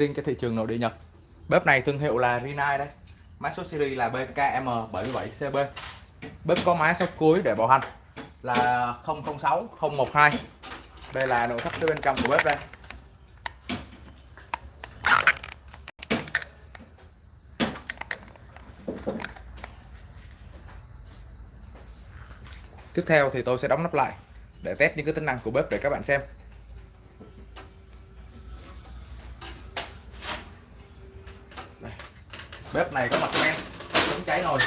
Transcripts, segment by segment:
riêng cho thị trường nội địa Nhật. Bếp này thương hiệu là Rinnai đây. Mã số series là BKM77CB bếp có mã số cuối để bảo hành là 006012. đây là nội thất phía bên trong của bếp đây. Tiếp theo thì tôi sẽ đóng nắp lại để test những cái tính năng của bếp để các bạn xem. Bếp này có mặt men, chống cháy nồi.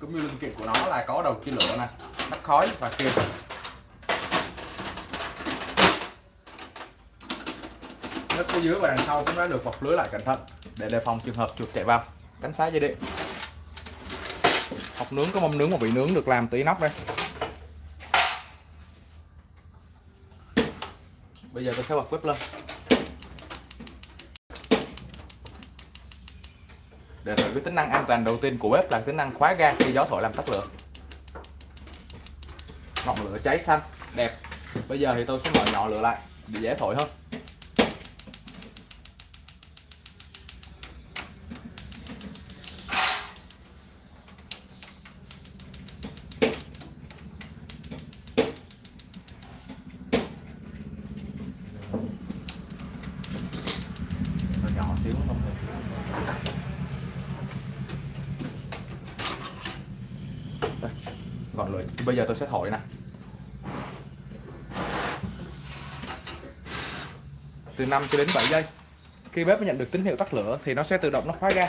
Cũng như linh kiện của nó là có đầu chia lửa nè nắp khói và kiềm nước phía dưới và đằng sau cũng đã được bọc lưới lại cẩn thận để đề phòng trường hợp chuột chạy vào. Đánh phá dây điện. Hộp nướng có mâm nướng và vị nướng được làm từ nóc đây. Bây giờ tôi sẽ bật bếp lên. Để thử cái tính năng an toàn đầu tiên của bếp là tính năng khóa ga khi gió thổi làm tắt lửa. Ngọn lửa cháy xanh, đẹp. Bây giờ thì tôi sẽ mở nhỏ lửa lại để dễ thổi hơn Nó nhỏ xíu không được Đây, thì bây giờ tôi sẽ thổi nè. Từ 5 cho đến 7 giây. Khi bếp nhận được tín hiệu tắt lửa thì nó sẽ tự động nó khóa ra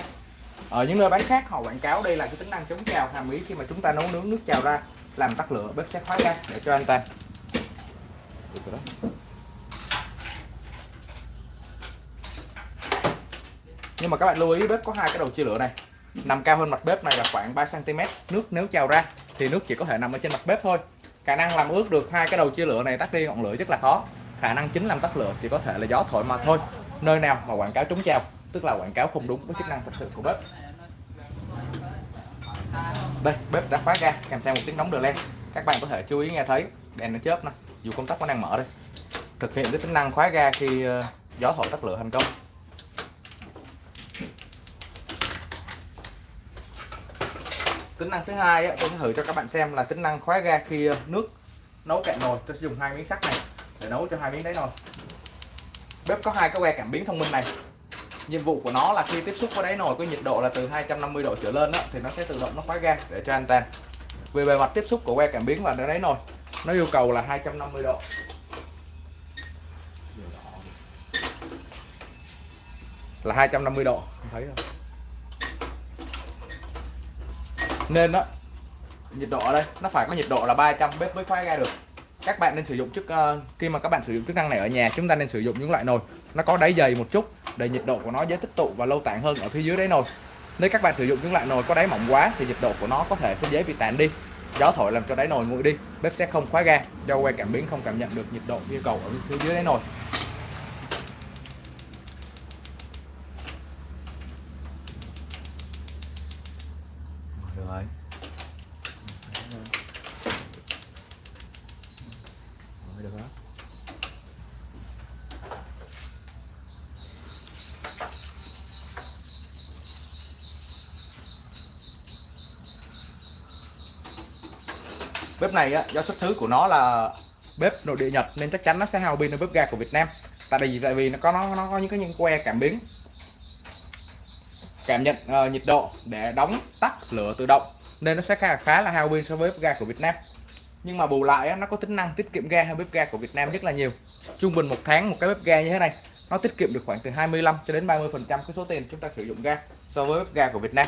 ở những nơi bán khác, họ quảng cáo đây là cái tính năng chống trào hàm ý khi mà chúng ta nấu nướng nước trào ra, làm tắt lửa, bếp sẽ khóa ra để cho an toàn. Được rồi đó. nhưng mà các bạn lưu ý, bếp có hai cái đầu chia lửa này. Nằm cao hơn mặt bếp này là khoảng 3 cm nước nếu trào ra thì nước chỉ có thể nằm ở trên mặt bếp thôi. Khả năng làm ướt được hai cái đầu chia lửa này tắt đi ngọn lửa rất là khó. Khả năng chính làm tắt lửa chỉ có thể là gió thổi mà thôi. Nơi nào mà quảng cáo trúng treo tức là quảng cáo không đúng với chức năng thật sự của bếp. Đây, bếp đã khóa ga, kèm theo một tiếng nóng đờ len. các bạn có thể chú ý nghe thấy, đèn nó chớp nè, dù công tắc vẫn đang mở đây. Thực hiện cái tính năng khóa ga khi ờ, gió thổi tắt lửa thành công. Tính năng thứ hai á, tôi sẽ thử cho các bạn xem là tính năng khóa ga khi nước nấu cạn nồi. Tôi sẽ dùng hai miếng sắt này để nấu cho hai miếng đáy nồi bếp có hai cái que cảm biến thông minh này. Nhiệm vụ của nó là khi tiếp xúc với đáy nồi có nhiệt độ là từ 250 độ trở lên đó, thì nó sẽ tự động nó khóa ga để cho an toàn. Về bề mặt tiếp xúc của que cảm biến và đáy nồi nó yêu cầu là 250 độ. Là 250 độ thấy rồi nên đó nhiệt độ ở đây nó phải có nhiệt độ là 300 bếp mới khóa ga được. Các bạn nên sử dụng chức uh, khi mà các bạn sử dụng chức năng này ở nhà chúng ta nên sử dụng những loại nồi. Nó có đáy dày một chút để nhiệt độ của nó dễ tích tụ và lâu tản hơn ở phía dưới đáy nồi. Nếu các bạn sử dụng những loại nồi có đáy mỏng quá thì nhiệt độ của nó có thể sẽ dễ bị tản đi. Gió thổi làm cho đáy nồi nguội đi bếp sẽ không khóa ga do que cảm biến không cảm nhận được nhiệt độ yêu cầu ở phía dưới đáy nồi được rồi Rồi, được đó bếp này á, do xuất xứ của nó là bếp nội địa Nhật nên chắc chắn nó sẽ hao pin hơn bếp ga của Việt Nam. Tại vì tại vì nó có nó nó có những cái những que cảm biến cảm nhận uh, nhiệt độ để đóng tắt lửa tự động nên nó sẽ khá, khá là hao pin so với bếp ga của Việt Nam. Nhưng mà bù lại á, nó có tính năng tiết kiệm ga hơn bếp ga của Việt Nam rất là nhiều. Trung bình một tháng một cái bếp ga như thế này nó tiết kiệm được khoảng từ 25 cho đến 30 phần trăm cái số tiền chúng ta sử dụng ga so với bếp ga của Việt Nam.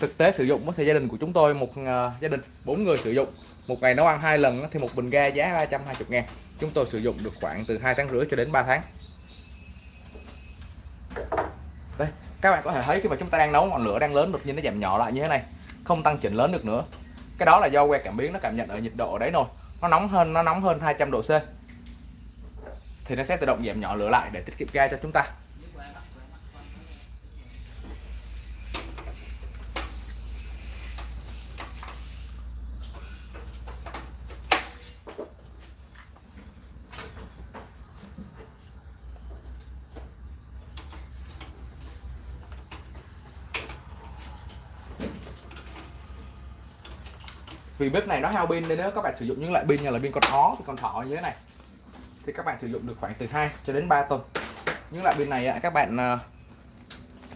Thực tế sử dụng thì gia đình của chúng tôi một uh, gia đình bốn người sử dụng một ngày nấu ăn hai lần thì một bình ga giá 320 ngàn. Chúng tôi sử dụng được khoảng từ 2 tháng rưỡi cho đến 3 tháng. Đây, các bạn có thể thấy khi mà chúng ta đang nấu ngọn lửa đang lớn đột nhiên nó giảm nhỏ lại như thế này, không tăng chỉnh lớn được nữa. Cái đó là do que cảm biến nó cảm nhận ở nhiệt độ ở đấy rồi nó nóng hơn, nó nóng hơn 200 độ C. Thì nó sẽ tự động giảm nhỏ lửa lại để tiết kiệm ga cho chúng ta. Vì bếp này nó hao pin nên nếu các bạn sử dụng những loại pin như là pin con ó thì con thỏ như thế này. Thì các bạn sử dụng được khoảng từ 2 cho đến 3 tuần. Những loại pin này các bạn ờ,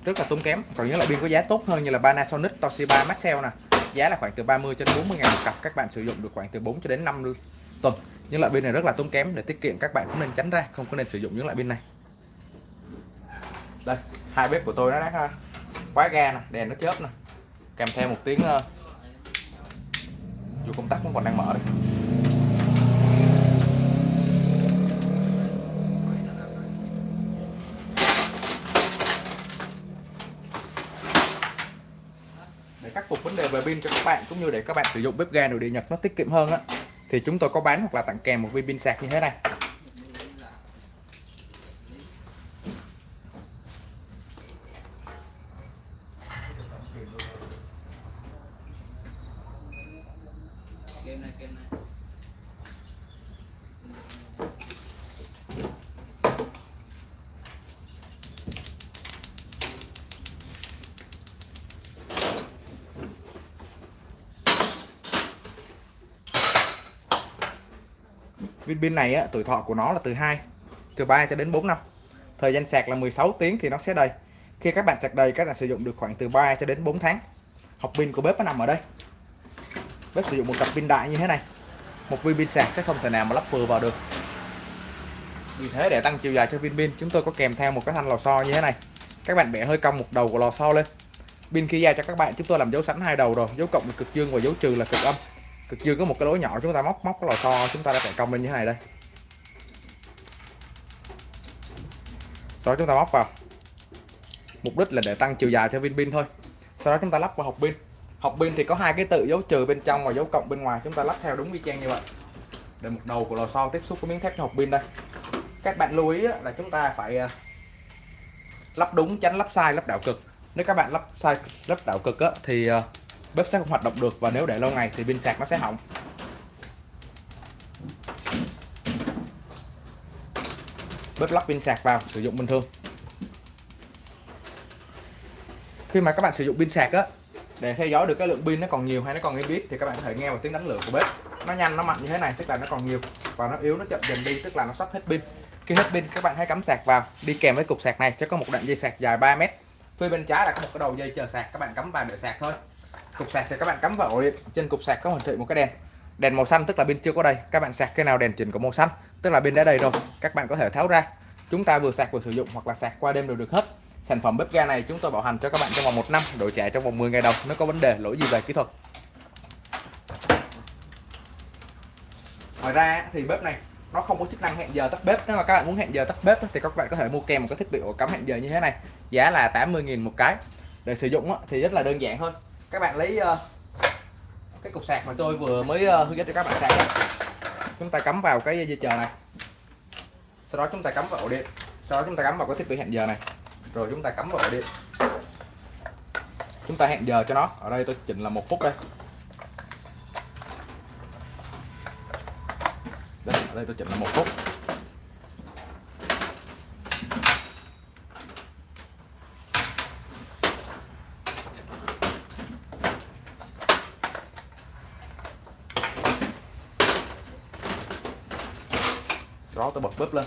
rất là tốn kém. Còn những loại pin có giá tốt hơn như là Panasonic, Toshiba, Maxell nè, giá là khoảng từ 30 cho đến 40 ngàn một cặp. Các bạn sử dụng được khoảng từ 4 cho đến 5 tuần. Những loại pin này rất là tốn kém để tiết kiệm, các bạn cũng nên tránh ra, không có nên sử dụng những loại pin này. Đây, hai bếp của tôi nó đã ờ, khóa ga nè, đèn nó chớp nè. Kèm theo một tiếng ờ, dù công tắc vẫn còn đang mở đây. Để khắc phục vấn đề về pin cho các bạn, cũng như để các bạn sử dụng bếp ga nội địa nhật nó tiết kiệm hơn á, thì chúng tôi có bán hoặc là tặng kèm một viên pin sạc như thế này. Viên pin này á, tuổi thọ của nó là từ 2 từ 3 cho đến 4 năm. Thời gian sạc là 16 tiếng thì nó sẽ đầy. Khi các bạn sạc đầy các bạn sử dụng được khoảng từ 3 cho đến 4 tháng. Học pin của bếp nó nằm ở đây bếp sử dụng một cặp pin đại như thế này. Một viên pin sạc sẽ không thể nào mà lắp vừa vào được. Vì thế để tăng chiều dài cho viên pin, chúng tôi có kèm theo một cái thanh lò xo như thế này. Các bạn bẻ hơi cong một đầu của lò xo lên. Pin khi giao cho các bạn, chúng tôi làm dấu sẵn hai đầu rồi. Dấu cộng là cực dương và dấu trừ là cực âm. Cực dương có một cái lỗ nhỏ chúng ta móc móc cái lò xo, chúng ta đã phải cong lên như thế này đây. Sau đó chúng ta móc vào. Mục đích là để tăng chiều dài cho viên pin thôi. Sau đó chúng ta lắp vào hộp pin học pin thì có hai cái tự dấu trừ bên trong và dấu cộng bên ngoài. Chúng ta lắp theo đúng y chang như vậy. Để một đầu của lò xo tiếp xúc với miếng thép cho hộp pin đây. Các bạn lưu ý là chúng ta phải à, lắp đúng tránh lắp sai lắp đảo cực. Nếu các bạn lắp sai lắp đảo cực á, thì à, bếp sẽ không hoạt động được và nếu để lâu ngày thì pin sạc nó sẽ hỏng. Bếp lắp pin sạc vào sử dụng bình thường. Khi mà các bạn sử dụng pin sạc á để theo dõi được cái lượng pin nó còn nhiều hay nó còn ít biết thì các bạn có thể nghe vào tiếng đánh lửa của bếp. Nó nhanh, nó mạnh như thế này, tức là nó còn nhiều và nó yếu, nó chậm dần đi, tức là nó sắp hết pin. Khi hết pin, các bạn hãy cắm sạc vào, đi kèm với cục sạc này, sẽ có một đoạn dây sạc dài 3 mét. Phía bên trái là có một cái đầu dây chờ sạc, các bạn cắm vào để sạc thôi. Cục sạc thì các bạn cắm vào ổ điện, trên cục sạc có hiển thị một cái đèn. Đèn màu xanh, tức là pin chưa có đầy. Các bạn sạc cái nào đèn chỉnh có màu xanh, tức là pin đã đầy rồi, các bạn có thể tháo ra. Chúng ta vừa sạc vừa sử dụng hoặc là sạc qua đêm đều được hết sản phẩm bếp ga này chúng tôi bảo hành cho các bạn trong vòng một năm đổi trả trong vòng 10 ngày đầu nếu có vấn đề, lỗi gì về kỹ thuật. Ngoài ra thì bếp này, nó không có chức năng hẹn giờ tắt bếp. Nếu mà các bạn muốn hẹn giờ tắt bếp thì các bạn có thể mua kèm một cái thiết bị ổ cắm hẹn giờ như thế này. Giá là 80.000 một cái. Để sử dụng thì rất là đơn giản thôi. Các bạn lấy ờ, cái cục sạc mà tôi vừa mới ờ, hướng dẫn cho các bạn sạc đó. chúng ta cắm vào cái dây chờ này. Sau đó chúng ta cắm vào ổ điện. Sau đó chúng ta cắm vào cái thiết bị hẹn giờ này rồi chúng ta cắm vào ổ điện chúng ta hẹn giờ cho nó. Ở đây tôi chỉnh là một phút đây. Đây, ở đây tôi chỉnh là một phút. Đó tôi bật bếp lên.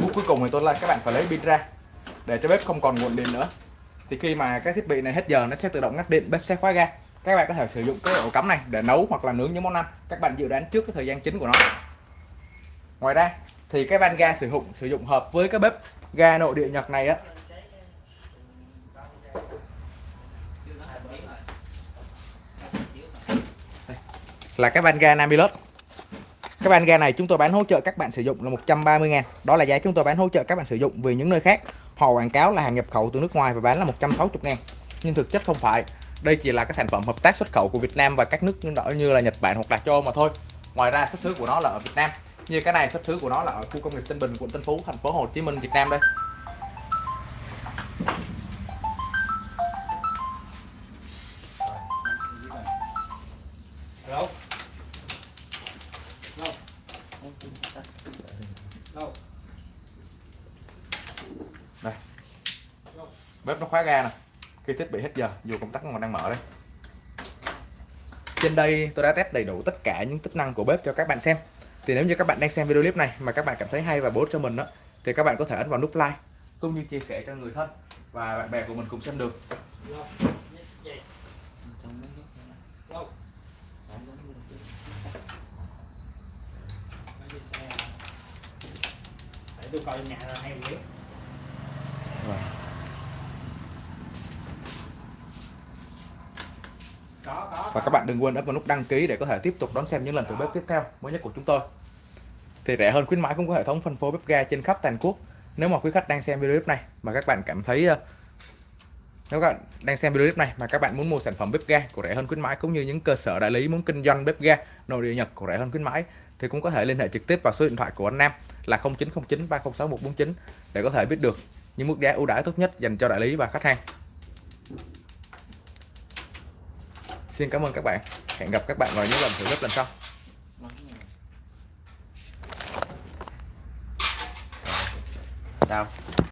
Bước cuối cùng thì tôi là các bạn phải lấy pin ra để cho bếp không còn nguồn điện nữa. Thì khi mà cái thiết bị này hết giờ, nó sẽ tự động ngắt điện, bếp sẽ khóa ga. Các bạn có thể sử dụng cái ổ cắm này để nấu hoặc là nướng những món ăn. Các bạn dự đoán trước cái thời gian chính của nó. Ngoài ra, thì cái van ga sử dụng sử dụng hợp với cái bếp ga nội địa nhật này á. Là cái van ga Namilus cái van ga này chúng tôi bán hỗ trợ các bạn sử dụng là 130 ngàn. Đó là giá chúng tôi bán hỗ trợ các bạn sử dụng vì những nơi khác họ quảng cáo là hàng nhập khẩu từ nước ngoài và bán là 160 ngàn. Nhưng thực chất không phải. Đây chỉ là các sản phẩm hợp tác xuất khẩu của Việt Nam và các nước như là Nhật Bản hoặc là châu Âu mà thôi. Ngoài ra, xuất xứ của nó là ở Việt Nam. Như cái này, xuất xứ của nó là ở khu công nghiệp Tân Bình, quận Tân Phú, thành phố Hồ Chí Minh, Việt Nam đây. Bếp nó khóa ga nè. Khi thiết bị hết giờ dù công tắc còn đang mở đây. Trên đây tôi đã test đầy đủ tất cả những chức năng của bếp cho các bạn xem. Thì nếu như các bạn đang xem video clip này mà các bạn cảm thấy hay và bổ ích cho mình đó thì các bạn có thể ấn vào nút like cũng như chia sẻ cho người thân và bạn bè của mình cùng xem được. Để tôi coi nhà là hay biết có có và các bạn đừng quên ấn vào nút đăng ký để có thể tiếp tục đón xem những lần thử bếp tiếp theo mới nhất của chúng tôi thì rẻ hơn khuyến mãi cũng có hệ thống phân phối bếp ga trên khắp toàn quốc nếu mà quý khách đang xem video clip này mà các bạn cảm thấy ờ, nếu các bạn đang xem video clip này mà các bạn muốn mua sản phẩm bếp ga của rẻ hơn khuyến mãi cũng như những cơ sở đại lý muốn kinh doanh bếp ga nội địa Nhật của rẻ hơn khuyến mãi thì cũng có thể liên hệ trực tiếp vào số điện thoại của anh Nam là 0909 306 149 để có thể biết được những mức giá ưu đãi tốt nhất dành cho đại lý và khách hàng. Xin cảm ơn các bạn. Hẹn gặp các bạn vào những lần thử bếp lần sau. Chào.